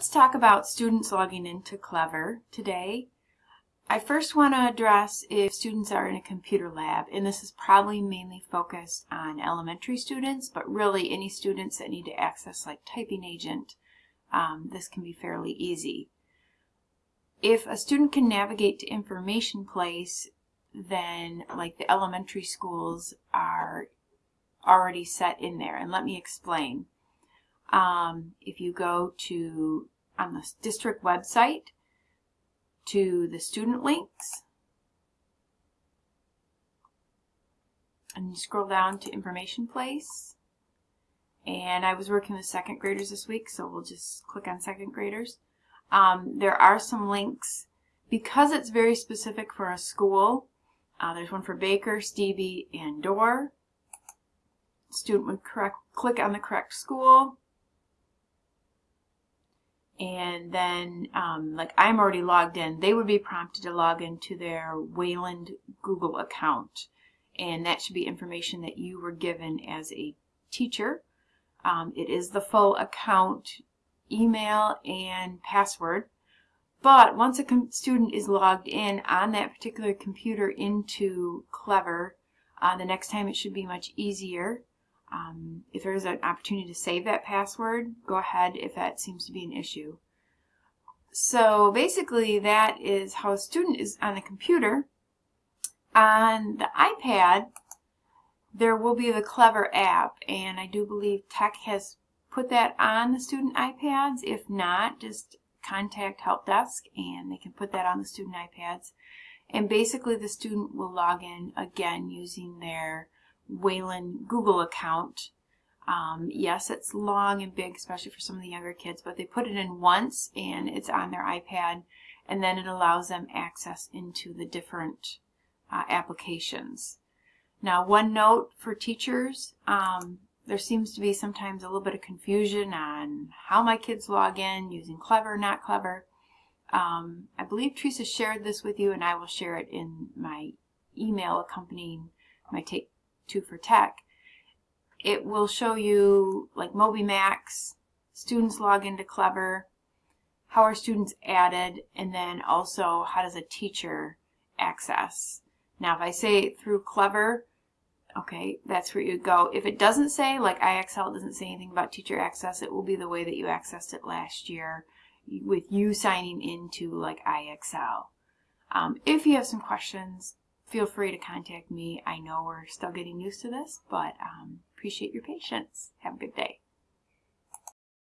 let's talk about students logging into Clever today. I first want to address if students are in a computer lab, and this is probably mainly focused on elementary students, but really any students that need to access like Typing Agent, um, this can be fairly easy. If a student can navigate to Information Place, then like the elementary schools are already set in there, and let me explain. Um, if you go to on the district website, to the student links. And you scroll down to information place. And I was working with second graders this week, so we'll just click on second graders. Um, there are some links. Because it's very specific for a school, uh, there's one for Baker, Steeby, and Dorr. Student would correct, click on the correct school and then um, like I'm already logged in, they would be prompted to log into their Wayland Google account. And that should be information that you were given as a teacher. Um, it is the full account, email, and password. But once a student is logged in on that particular computer into Clever, uh, the next time it should be much easier. Um, if there's an opportunity to save that password, go ahead if that seems to be an issue. So basically that is how a student is on the computer. On the iPad, there will be the Clever app, and I do believe Tech has put that on the student iPads. If not, just contact Help Desk and they can put that on the student iPads. And basically the student will log in again using their Wayland Google account. Um, yes, it's long and big, especially for some of the younger kids, but they put it in once and it's on their iPad, and then it allows them access into the different uh, applications. Now, one note for teachers, um, there seems to be sometimes a little bit of confusion on how my kids log in, using Clever, not Clever. Um, I believe Teresa shared this with you, and I will share it in my email accompanying my Take Two for Tech, it will show you like MobyMax, students log into Clever, how are students added, and then also how does a teacher access. Now if I say through Clever, okay, that's where you go. If it doesn't say, like IXL doesn't say anything about teacher access, it will be the way that you accessed it last year with you signing into like IXL. Um, if you have some questions, feel free to contact me. I know we're still getting used to this, but um, appreciate your patience. Have a good day.